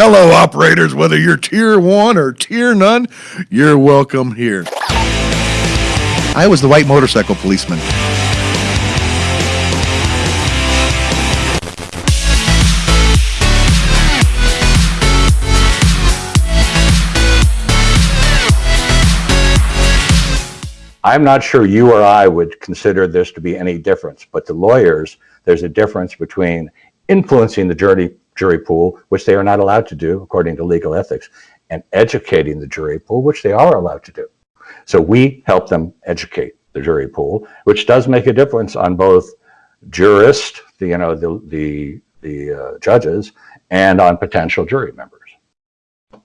Hello, operators, whether you're tier one or tier none, you're welcome here. I was the white motorcycle policeman. I'm not sure you or I would consider this to be any difference, but to lawyers, there's a difference between influencing the jury, jury pool, which they are not allowed to do according to legal ethics, and educating the jury pool, which they are allowed to do. So we help them educate the jury pool, which does make a difference on both jurists, the, you know, the, the, the uh, judges, and on potential jury members.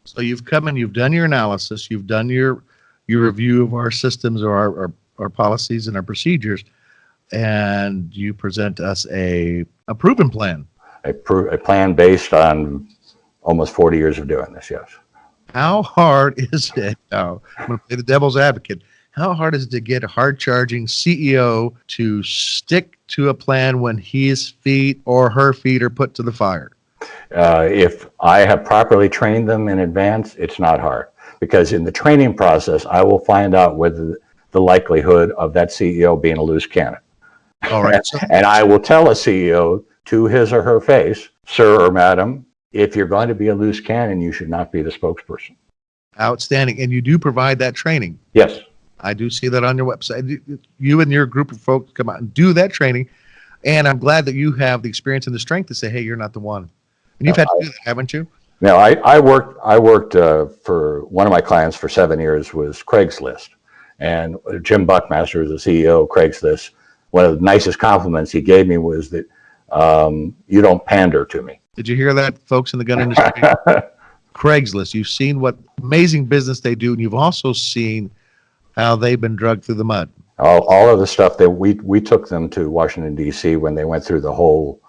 So you've come and you've done your analysis, you've done your your review of our systems or our, our, our policies and our procedures, and you present us a, a proven plan. A, a plan based on almost 40 years of doing this, yes. How hard is it? Now, I'm going to play the devil's advocate. How hard is it to get a hard charging CEO to stick to a plan when his feet or her feet are put to the fire? Uh, if I have properly trained them in advance, it's not hard because in the training process, I will find out whether the likelihood of that CEO being a loose cannon. All right. and I will tell a CEO to his or her face, sir or madam, if you're going to be a loose cannon, you should not be the spokesperson. Outstanding. And you do provide that training. Yes. I do see that on your website. You and your group of folks come out and do that training. And I'm glad that you have the experience and the strength to say, hey, you're not the one. And you've no, had to do that, haven't you? Now, I, I worked, I worked uh, for one of my clients for seven years was Craigslist. And Jim Buckmaster, is the CEO of Craigslist, one of the nicest compliments he gave me was that um, you don't pander to me. Did you hear that, folks in the gun industry? Craigslist, you've seen what amazing business they do, and you've also seen how they've been drugged through the mud. All, all of the stuff that we, we took them to Washington, D.C. when they went through the whole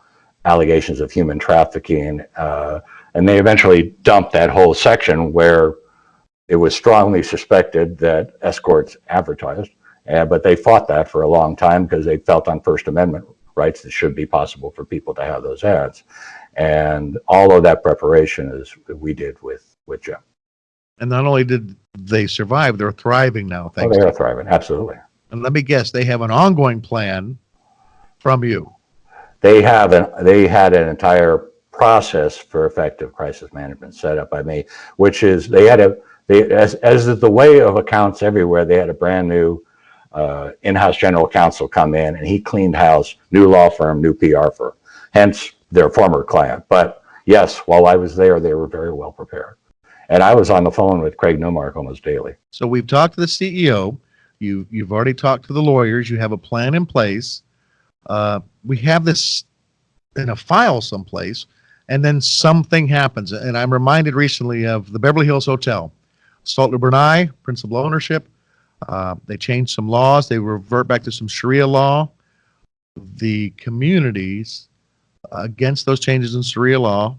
allegations of human trafficking, uh, and they eventually dumped that whole section where it was strongly suspected that escorts advertised. Uh, but they fought that for a long time because they felt on First Amendment rights it should be possible for people to have those ads. And all of that preparation is we did with, with Jim. And not only did they survive, they're thriving now. Oh, thanks. Oh, they are thriving, absolutely. And let me guess, they have an ongoing plan from you. They have an, they had an entire process for effective crisis management set up by me, which is they had a, they, as, as the way of accounts everywhere, they had a brand new uh, in-house general counsel come in and he cleaned house, new law firm, new PR firm, hence their former client. But yes, while I was there, they were very well prepared. And I was on the phone with Craig Newmark almost daily. So we've talked to the CEO. You, you've already talked to the lawyers. You have a plan in place. Uh, we have this in a file someplace and then something happens. And I'm reminded recently of the Beverly Hills Hotel, Sultan Brunei, principal ownership. Uh, they changed some laws. They revert back to some Sharia law. The communities against those changes in Sharia law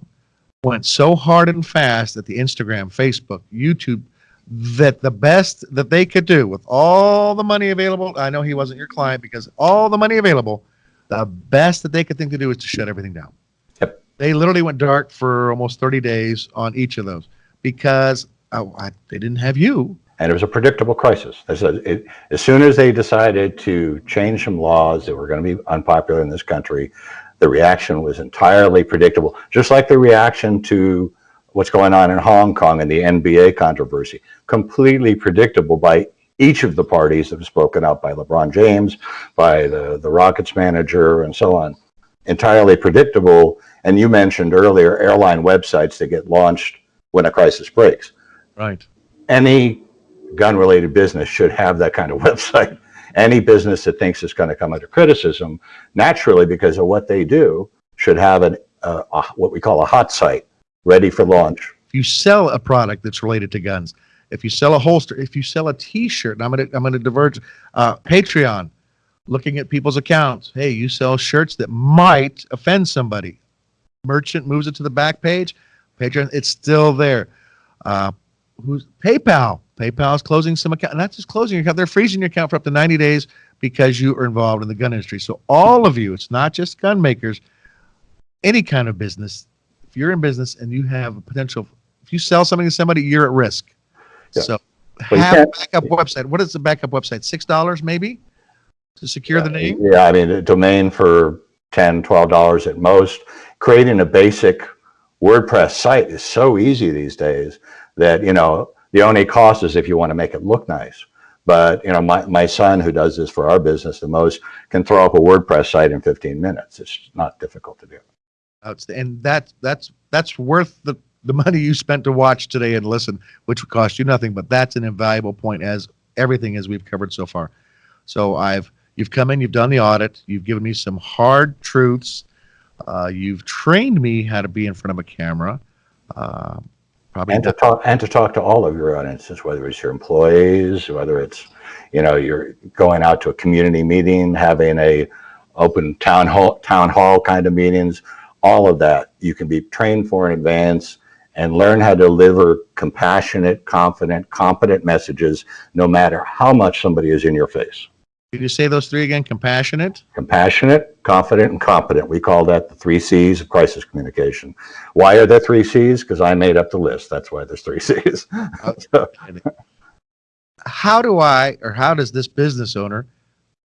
went so hard and fast at the Instagram, Facebook, YouTube, that the best that they could do with all the money available, I know he wasn't your client because all the money available, the best that they could think to do is to shut everything down. Yep. They literally went dark for almost 30 days on each of those because oh, I, they didn't have you. And it was a predictable crisis. As, it, as soon as they decided to change some laws that were going to be unpopular in this country, the reaction was entirely predictable, just like the reaction to what's going on in Hong Kong and the NBA controversy. Completely predictable by each of the parties that have spoken out by LeBron James, by the, the Rockets manager, and so on. Entirely predictable and you mentioned earlier airline websites that get launched when a crisis breaks. Right. Any gun related business should have that kind of website. Any business that thinks it's going to come under criticism, naturally, because of what they do, should have an, uh, a, what we call a hot site ready for launch. You sell a product that's related to guns, if you sell a holster, if you sell a T-shirt, I'm going to I'm going to diverge. Uh, Patreon, looking at people's accounts. Hey, you sell shirts that might offend somebody merchant moves it to the back page, Patreon, it's still there. Uh, who's PayPal? PayPal is closing some account, not just closing your account, they're freezing your account for up to 90 days because you are involved in the gun industry. So all of you, it's not just gun makers, any kind of business, if you're in business and you have a potential, if you sell something to somebody, you're at risk. Yeah. So Well, have a backup website. What is the backup website? Six dollars maybe to secure the uh, name. Yeah, I mean, a domain for 10, 12 dollars at most. Creating a basic WordPress site is so easy these days that, you know, the only cost is if you want to make it look nice. But, you know, my, my son who does this for our business the most can throw up a WordPress site in 15 minutes. It's not difficult to do. And that's that's that's worth the the money you spent to watch today and listen, which would cost you nothing. But that's an invaluable point, as everything as we've covered so far. So I've you've come in, you've done the audit, you've given me some hard truths. Uh, you've trained me how to be in front of a camera. Uh, probably And to talk, and to talk to all of your audiences, whether it's your employees, whether it's, you know, you're going out to a community meeting, having a open town hall, town hall kind of meetings, all of that you can be trained for in advance and learn how to deliver compassionate, confident, competent messages, no matter how much somebody is in your face. Can you say those three again? Compassionate. Compassionate, confident, and competent. We call that the three C's of crisis communication. Why are there three C's? Because I made up the list. That's why there's three C's. So- How do I or how does this business owner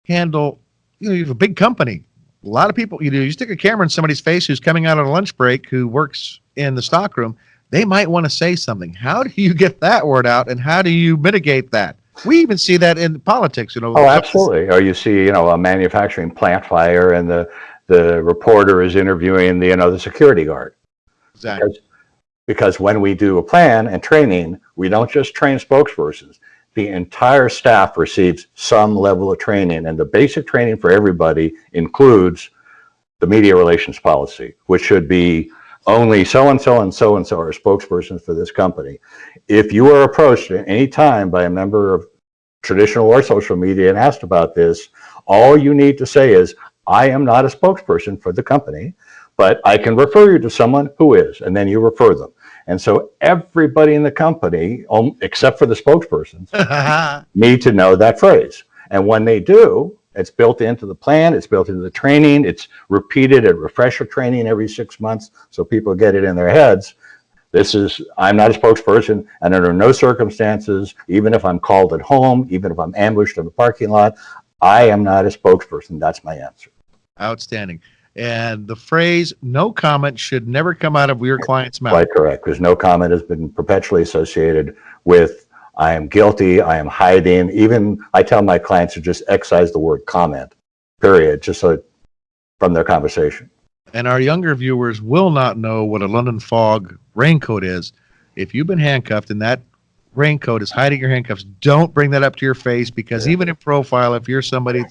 handle? You know, you have a big company. A lot of people. You know, you stick a camera in somebody's face who's coming out on a lunch break who works in the stockroom. They might want to say something. How do you get that word out, and how do you mitigate that? We even see that in politics. You know. Oh, absolutely. Or you see, you know, a manufacturing plant fire and the, the reporter is interviewing the, you know, the security guard. Exactly. Because, because when we do a plan and training, we don't just train spokespersons. The entire staff receives some level of training and the basic training for everybody includes the media relations policy, which should be only so-and-so and so-and-so are spokespersons for this company. If you are approached at any time by a member of traditional or social media and asked about this, all you need to say is, I am not a spokesperson for the company, but I can refer you to someone who is, and then you refer them. And so everybody in the company, um, except for the spokespersons, need to know that phrase. And when they do, it's built into the plan, it's built into the training, it's repeated at refresher training every six months so people get it in their heads. This is, I'm not a spokesperson, and under no circumstances, even if I'm called at home, even if I'm ambushed in a parking lot, I am not a spokesperson. That's my answer. Outstanding. And the phrase "no comment" should never come out of your client's mouth. Quite correct, because no comment has been perpetually associated with, I am guilty, I am hiding. Even, I tell my clients to just excise the word comment, period, just so, from their conversation. and our younger viewers will not know what a London fog raincoat is. If you've been handcuffed and that raincoat is hiding your handcuffs, don't bring that up to your face because Yeah. even in profile, if you're somebody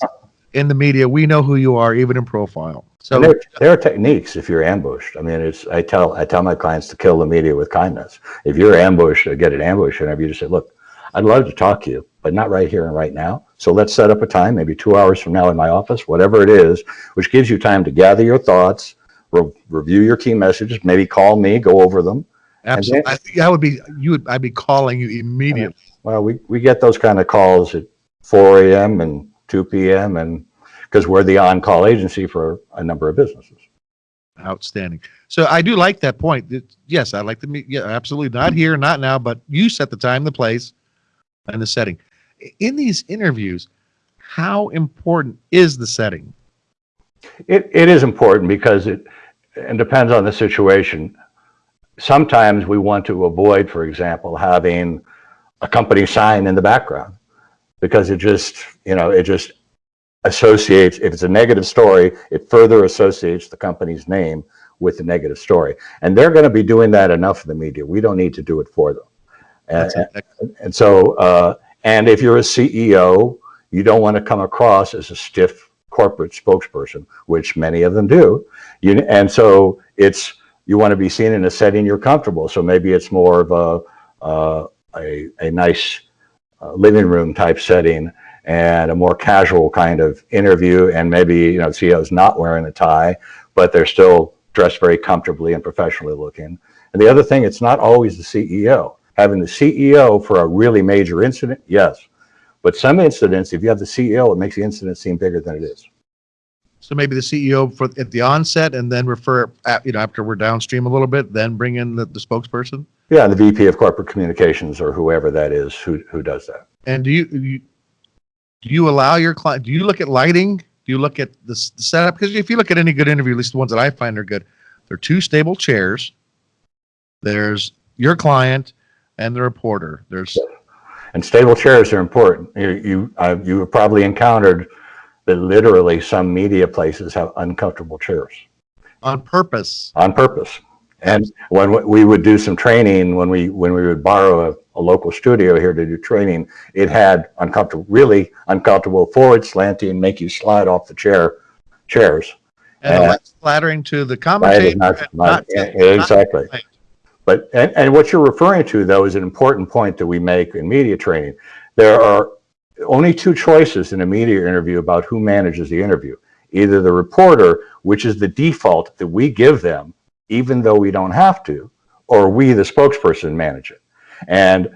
in the media, we know who you are, even in profile. So there, there are techniques if you're ambushed. I mean, it's, I tell, I tell my clients to kill the media with kindness. If you're ambushed get an ambush interview, you just say, look, I'd love to talk to you, but not right here and right now. So let's set up a time, maybe two hours from now in my office, whatever it is, which gives you time to gather your thoughts, re- review your key messages, maybe call me, go over them. absolutely, I think I would be you would I'd be calling you immediately. Well, we, we get those kind of calls at 4 a.m. and 2 p.m. and because we're the on-call agency for a number of businesses. Outstanding. So I do like that point. It- yes, I like to meet. Yeah, absolutely. Not here, not now, but you set the time, the place, and the setting. In these interviews, how important is the setting? It, it is important because it, and depends on the situation. Sometimes we want to avoid, for example, having a company sign in the background because it just, you know, it just associates, if it's a negative story, it further associates the company's name with the negative story. And they're going to be doing that enough in the media. We don't need to do it for them. And, and so, uh, and if you're a CEO, you don't want to come across as a stiff corporate spokesperson, which many of them do. You, and so it's, you want to be seen in a setting you're comfortable. So maybe it's more of a, uh, a, a nice uh, living room type setting and a more casual kind of interview. And maybe, you know, CEO's not wearing a tie, but they're still dressed very comfortably and professionally looking. And the other thing, it's not always the CEO. Having the CEO for a really major incident, yes. But some incidents, if you have the CEO, it makes the incident seem bigger than it is. So maybe the CEO for, at the onset and then refer, at- you know, after we're downstream a little bit, then bring in the, the spokesperson? Yeah, and the VP of Corporate Communications or whoever that is who, who does that. And do you, you, do you allow your client, do you look at lighting? Do you look at the the setup? Because if you look at any good interview, at least the ones that I find are good, there are two stable chairs. There's your client and the reporter. There's, And stable chairs are important. You, you, uh, you have probably encountered that literally some media places have uncomfortable chairs on purpose. on purpose. And when we would do some training, when we, when we would borrow a, a local studio here to do training, it had uncomfortable, really uncomfortable forward slanting, make you slide off the chair, chairs. And Yeah. less flattering to the commentator. not, not, not yeah, not- exactly. But, and, and what you're referring to though is an important point that we make in media training. There are only two choices in a media interview about who manages the interview. Either the reporter, which is the default that we give them, even though we don't have to, or we, the spokesperson, manage it. And,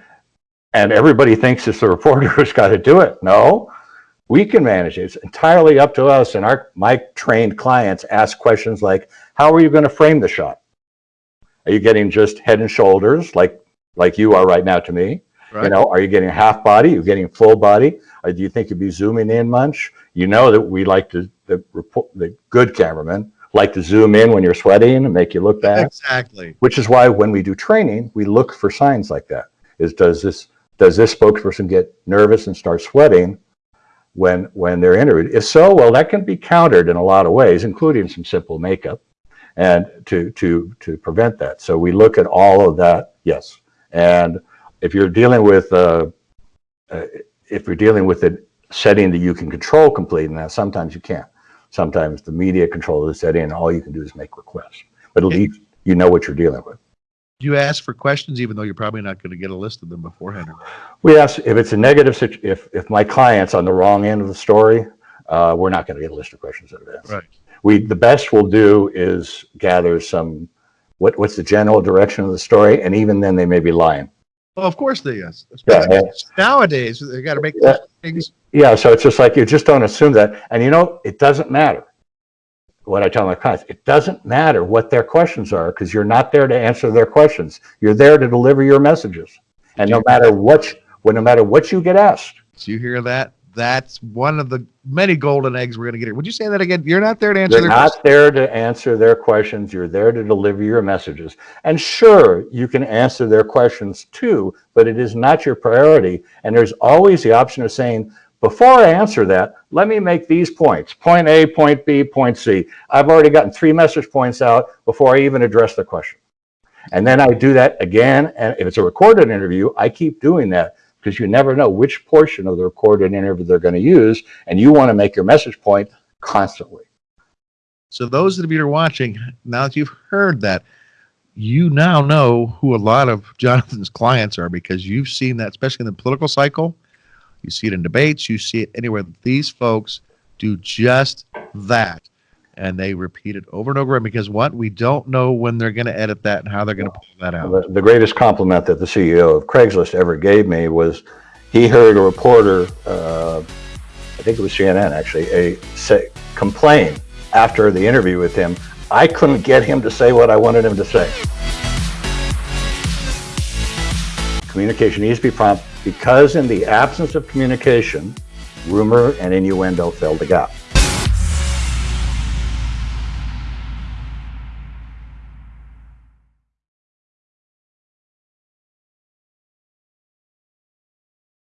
and everybody thinks it's the reporter who's got to do it. No, we can manage it. It's entirely up to us. And our, my trained clients ask questions like, how are you going to frame the shot? Are you getting just head and shoulders like, like you are right now to me? You know, are you getting half body? You're getting full body? Or do you think you'd be zooming in much? You know that we like to, the report, the good cameramen like to zoom in when you're sweating and make you look bad. Exactly. Which is why when we do training, we look for signs like that. Is does this, does this spokesperson get nervous and start sweating when, when they're interviewed? If so, well, that can be countered in a lot of ways, including some simple makeup and to, to, to prevent that. So we look at all of that, yes. And if you're dealing with, uh, uh, if you're dealing with a setting that you can control completely, now sometimes you can't. Sometimes the media control the setting and all you can do is make requests. But at least you know what you're dealing with. Do you ask for questions even though you're probably not going to get a list of them beforehand? We ask if it's a negative if, if my client's on the wrong end of the story, uh, we're not going to get a list of questions in advance. Right. We, the best we'll do is gather some, what, what's the general direction of the story? And even then they may be lying. Well, of course they yes. Yeah, Nowadays, they got to make Yeah. things. Yeah, so it's just like you just don't assume that. And you know, it doesn't matter what I tell my clients. It doesn't matter what their questions are because you're not there to answer their questions. You're there to deliver your messages. And no matter what, you- well, no matter what you get asked, Do you hear that? That's one of the many golden eggs we're going to get here. Would you say that again? You're not there to answer You're their questions. not there to answer their questions. You're there to deliver your messages. And sure, you can answer their questions too, but it is not your priority. And there's always the option of saying, before I answer that, let me make these points, point A, point B, point C. I've already gotten three message points out before I even address the question. And then I do that again. And if it's a recorded interview, I keep doing that because you never know which portion of the recorded interview they're going to use. And you want to make your message point constantly. So those of you that are watching, now that you've heard that, you now know who a lot of Jonathan's clients are because you've seen that, especially in the political cycle. You see it in debates. You see it anywhere. These folks do just that. And they repeat it over and over again because what? We don't know when they're going to edit that and how they're going to pull that out. The, greatest compliment that the CEO of Craigslist ever gave me was he heard a reporter, uh, I think it was CNN actually, a, say, complain after the interview with him. I couldn't get him to say what I wanted him to say. Communication needs to be prompt because in the absence of communication, rumor and innuendo fill the gap.